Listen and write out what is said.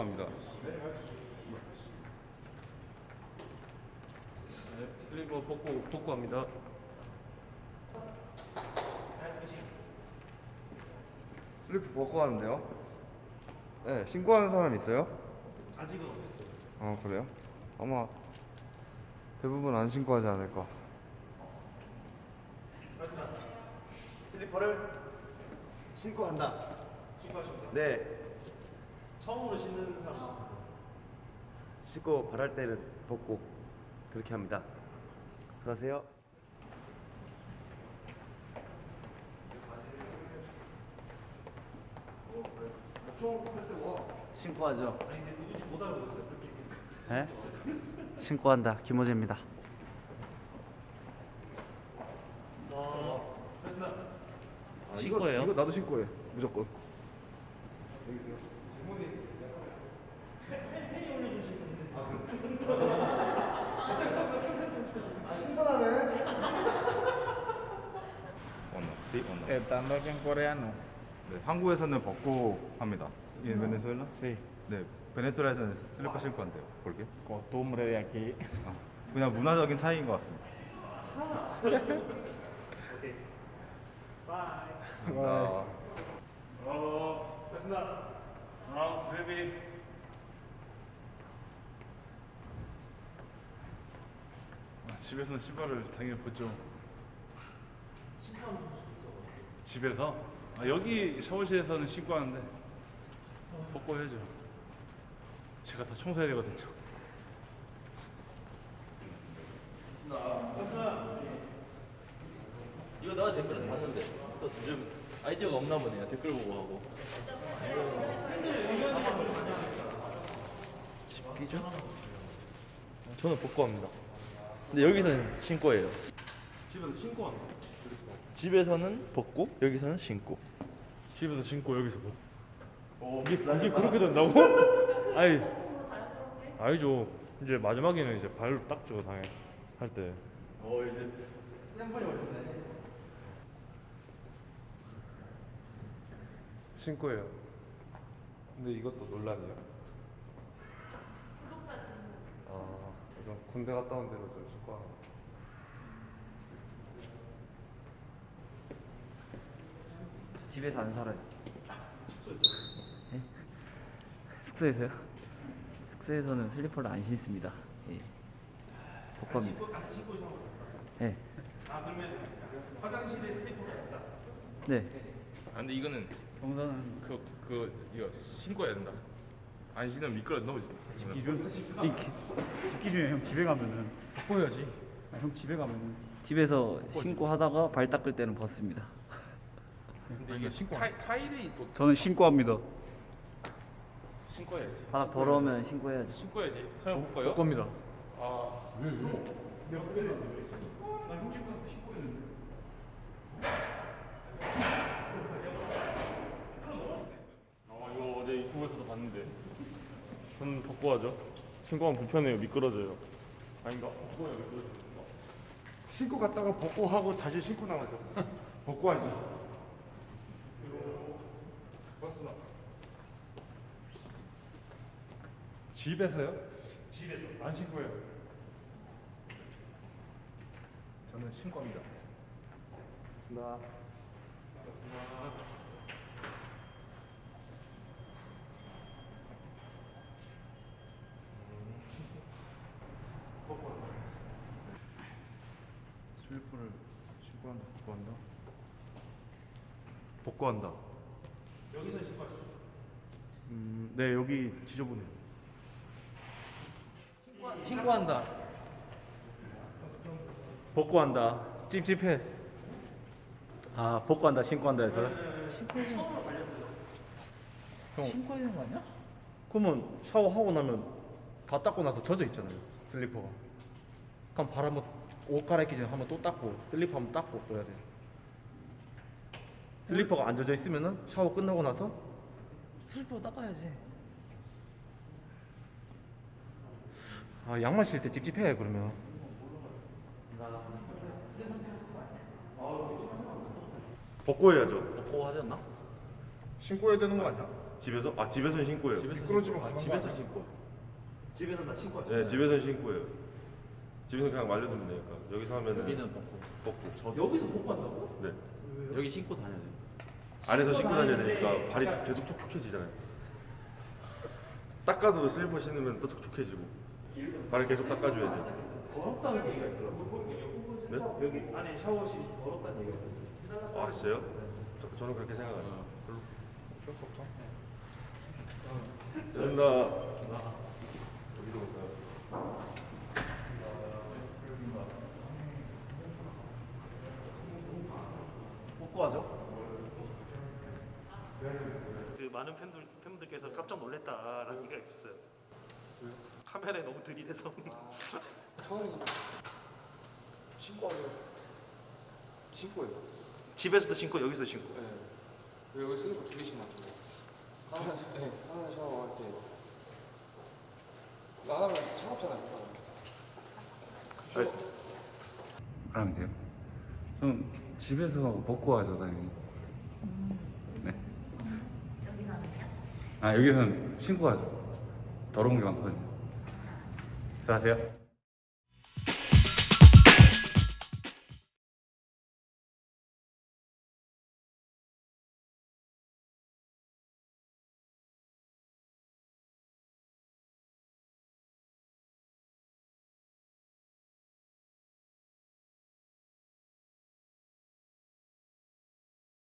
합니다. 네, 슬리퍼 벗고 벗고 합니다. 슬리퍼 벗고 하는데요? 네, 신고하는 사람 있어요? 아직은 없었어요. 아 그래요? 아마 대부분 안 신고하지 않을까. 슬리퍼를 신고 한다. 신고하십니다. 네. 처음으로 신는 사람 나왔어요. 신고 바랄 때는 벗고 그렇게 합니다. 들어가세요. 신고 하죠. 아니 근데 누군지 못 알아보겠어요. 그렇게 있으니까. 예? 신고 한다. 김호재입니다. 신고예요? 이거, 이거 나도 신고해. 무조건. 언어, sí o no. Estando aquí en coreano. 네, 한국에서는 벗고 합니다. 이 베네수엘라? Sí. 네, 베네수엘라에서는 슬리퍼 신고 한대요. 볼게. Costumbre de aquí. 아, 그냥 문화적인 차이인 것 같습니다. 오케이. bye. 아, 어, 그렇습니다. 아, 슬비. 아, 집에서는 신발을 당연히 벗죠. 신고 하는 선수도 있어. 집에서? 아, 여기 샤워실에서는 신고 하는데 벗고 해야죠. 제가 다 청소해야 되거든요. 이거 내가 댓글에서 봤는데 또 요즘 아이디어가 없나 보네요. 댓글 보고 하고. 집기죠? 저는 벗고 합니다. 근데 여기서는 신고예요. 집에서 신고 한다. 집에서는 벗고 여기서는 신고. 집에서 신고 여기서 뭐? 어, 이게, 이게 그렇게 된다고? 아이, 아니죠. 이제 마지막에는 이제 발로 닦죠, 당연히 할 때. 어 이제 샘플이 오셨네. 신고해요. 근데 이것도 논란이에요. 아, 이건 군대 갔다 온 대로 좀 거. 집에서 안 살아요. 네? 숙소에서요? 숙소에서는 슬리퍼를 안 신습니다. 예. 복합니다. 네. 아, 그러면 화장실에 슬리퍼가 없다. 네. 아, 근데 이거는 경사는 그, 그, 이거 신고 해야 된다. 안 신으면 미끄러 넘어지. 기준 집 기 중에 형 집에 가면은 바꿔야지. 아, 형 집에 가면은 집에서 신고 하다가 발 닦을 때는 벗습니다. 근데 이게 신고 타이, 타일이 또 저는 신고합니다. 신고해야지. 바닥 더러우면 신고해야죠. 신고해야지. 설마 볼까요? 겁니다. 아, 이거 어제 유튜브에서도 봤는데. 저는 벗고 하죠. 신고 하면 불편해요, 미끄러져요. 아닌가? 벗고 해요, 미끄러져요. 신고 갔다가 벗고 하고 다시 신고 나가죠. 벗고 하지. 맞습니다. 집에서요? 집에서 안 신고해요. 저는 신고합니다. 나. 슬 리퍼를 신고 한다, 벗고 한다. 벗고 한다. 여기서 신고하시죠. 음, 네 여기 지저분해요. 신고한다. 벗고 한다. 찝찝해. 아 복구한다 신고한다 해서 신고해야 되는 거 아니야? 그러면 샤워하고 나면 다 닦고 나서 젖어 있잖아요. 슬리퍼가. 그럼 발 한번 옷 갈아입기 전에 한번 또 닦고 슬리퍼 한번 닦고 그래야 돼. 슬리퍼가 안 젖어 있으면은 샤워 끝나고 나서 슬리퍼 닦아야지. 아 양말 신을 때 찝찝해 그러면. 벗고 해야죠. 벗고 하지 않나? 신고 해야 되는 거 아니야? 집에서? 아 집에서는 신고예요. 집에서 미끄러지면 아, 가는 집에서 거 아니야? 신고. 집에서 나 신고 하죠. 네 집에서는 신고예요. 집에서 그냥 말려두면 되니까 여기서 하면은 여기는 벗고. 벗고 저도 여기서 벗고 한다고? 네 여기 신고 다녀야 돼. 안에서 신고 다녀야 되니까 발이 계속 촉촉해지잖아요. 닦아도 슬리퍼 신으면 또 촉촉해지고 발을 계속 닦아줘야 돼요. 더럽다는 얘기가 있더라고. 네? 여기 안에 샤워실이 더럽다는 얘기가 있더라고. 아 진짜요? 저, 저는 그렇게 생각해요. 별로 어쩔 수 없다. 죄송합니다. 어디로 올까요? 벗고 하죠? 그 많은 팬들 팬분들께서 깜짝 놀랐다라는 얘기가 있었어요. 카메라에 너무 들이대서 신고 하면 신고예요. 집에서도 신고 여기서도 신고. 네. 여기 슬리퍼 두 개씩 놔두고 하나 샤- 네, 하나 샤워할 때. 안 하면 차갑잖아요. 그러면 돼요? 좀 집에서 벗고 하죠 당연히. 네. 여기서 하면요? 아 여기서는 신고 하죠. 더러운 게 많거든요. 수고하세요